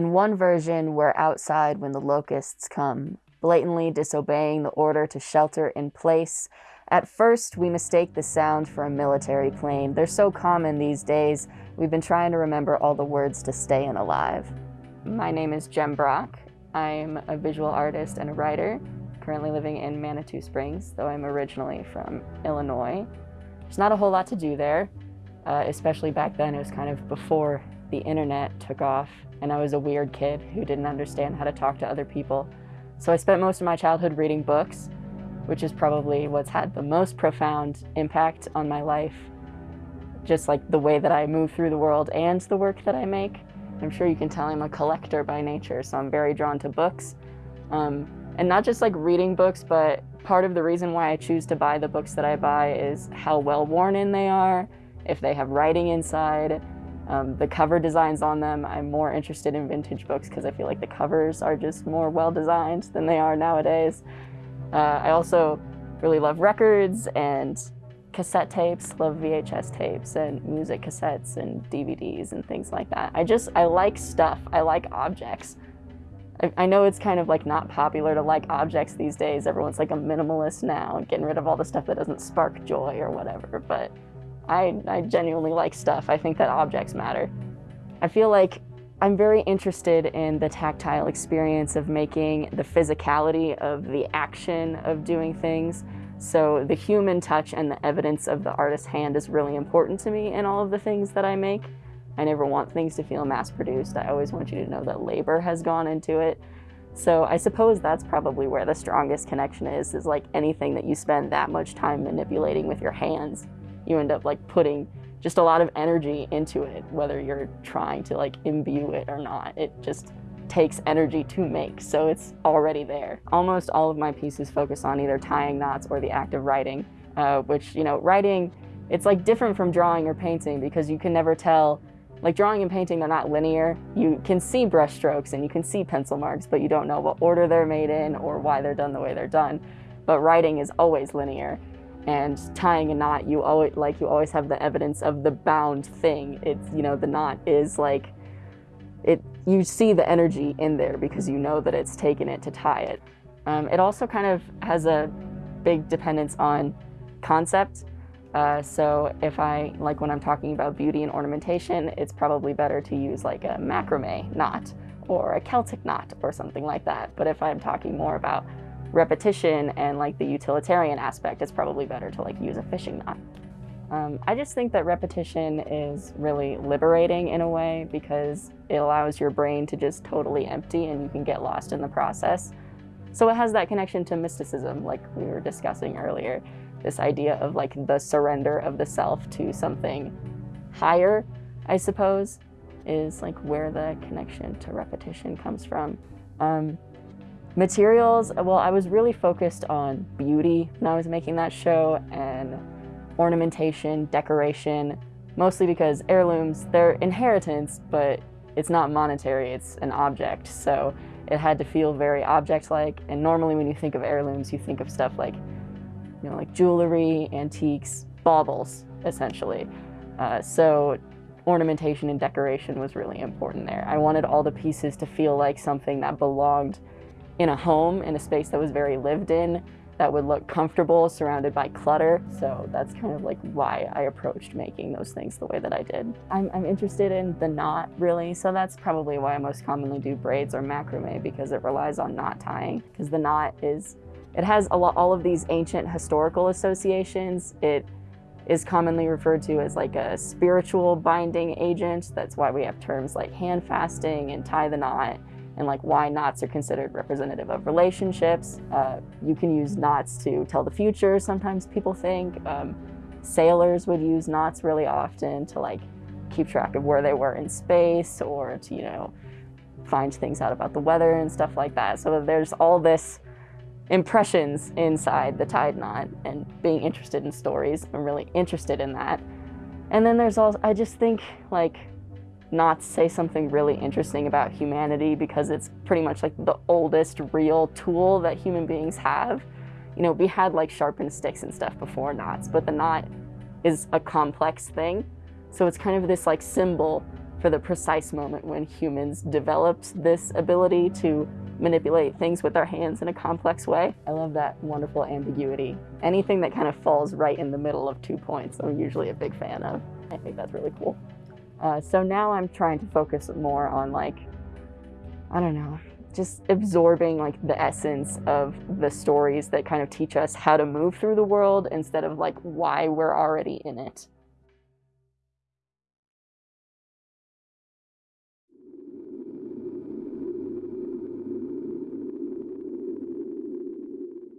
In one version, we're outside when the locusts come, blatantly disobeying the order to shelter in place. At first, we mistake the sound for a military plane. They're so common these days, we've been trying to remember all the words to stay in alive. My name is Jem Brock. I'm a visual artist and a writer, currently living in Manitou Springs, though I'm originally from Illinois. There's not a whole lot to do there, uh, especially back then. It was kind of before the internet took off, and I was a weird kid who didn't understand how to talk to other people. So I spent most of my childhood reading books, which is probably what's had the most profound impact on my life. Just like the way that I move through the world and the work that I make. I'm sure you can tell I'm a collector by nature, so I'm very drawn to books. Um, and not just like reading books, but part of the reason why I choose to buy the books that I buy is how well worn in they are, if they have writing inside, um, the cover designs on them, I'm more interested in vintage books because I feel like the covers are just more well designed than they are nowadays. Uh, I also really love records and cassette tapes, love VHS tapes and music cassettes and DVDs and things like that. I just, I like stuff. I like objects. I, I know it's kind of like not popular to like objects these days. Everyone's like a minimalist now, getting rid of all the stuff that doesn't spark joy or whatever, but I, I genuinely like stuff. I think that objects matter. I feel like I'm very interested in the tactile experience of making the physicality of the action of doing things. So the human touch and the evidence of the artist's hand is really important to me in all of the things that I make. I never want things to feel mass produced. I always want you to know that labor has gone into it. So I suppose that's probably where the strongest connection is, is like anything that you spend that much time manipulating with your hands you end up like putting just a lot of energy into it, whether you're trying to like imbue it or not. It just takes energy to make, so it's already there. Almost all of my pieces focus on either tying knots or the act of writing, uh, which, you know, writing, it's like different from drawing or painting because you can never tell, like drawing and painting, they're not linear. You can see brush strokes and you can see pencil marks, but you don't know what order they're made in or why they're done the way they're done. But writing is always linear and tying a knot you always like you always have the evidence of the bound thing. It's you know the knot is like it you see the energy in there because you know that it's taken it to tie it. Um, it also kind of has a big dependence on concept. Uh, so if I like when I'm talking about beauty and ornamentation it's probably better to use like a macrame knot or a Celtic knot or something like that. But if I'm talking more about repetition and like the utilitarian aspect, it's probably better to like use a fishing knot. Um, I just think that repetition is really liberating in a way because it allows your brain to just totally empty and you can get lost in the process. So it has that connection to mysticism like we were discussing earlier. This idea of like the surrender of the self to something higher, I suppose, is like where the connection to repetition comes from. Um, Materials, well, I was really focused on beauty when I was making that show and ornamentation, decoration, mostly because heirlooms, they're inheritance, but it's not monetary, it's an object. So it had to feel very object-like. And normally when you think of heirlooms, you think of stuff like, you know, like jewelry, antiques, baubles, essentially. Uh, so ornamentation and decoration was really important there. I wanted all the pieces to feel like something that belonged in a home, in a space that was very lived in, that would look comfortable, surrounded by clutter. So that's kind of like why I approached making those things the way that I did. I'm, I'm interested in the knot, really, so that's probably why I most commonly do braids or macrame, because it relies on knot tying, because the knot is, it has a lot, all of these ancient historical associations. It is commonly referred to as like a spiritual binding agent. That's why we have terms like hand fasting and tie the knot and like why knots are considered representative of relationships. Uh, you can use knots to tell the future, sometimes people think. Um, sailors would use knots really often to like keep track of where they were in space or to, you know, find things out about the weather and stuff like that. So there's all this impressions inside the tied knot and being interested in stories. I'm really interested in that. And then there's also, I just think like not say something really interesting about humanity because it's pretty much like the oldest real tool that human beings have. You know, we had like sharpened sticks and stuff before knots, but the knot is a complex thing. So it's kind of this like symbol for the precise moment when humans developed this ability to manipulate things with their hands in a complex way. I love that wonderful ambiguity. Anything that kind of falls right in the middle of two points, I'm usually a big fan of. I think that's really cool. Uh, so now I'm trying to focus more on like, I don't know, just absorbing like the essence of the stories that kind of teach us how to move through the world instead of like why we're already in it.